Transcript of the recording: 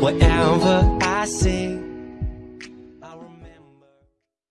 whatever I say.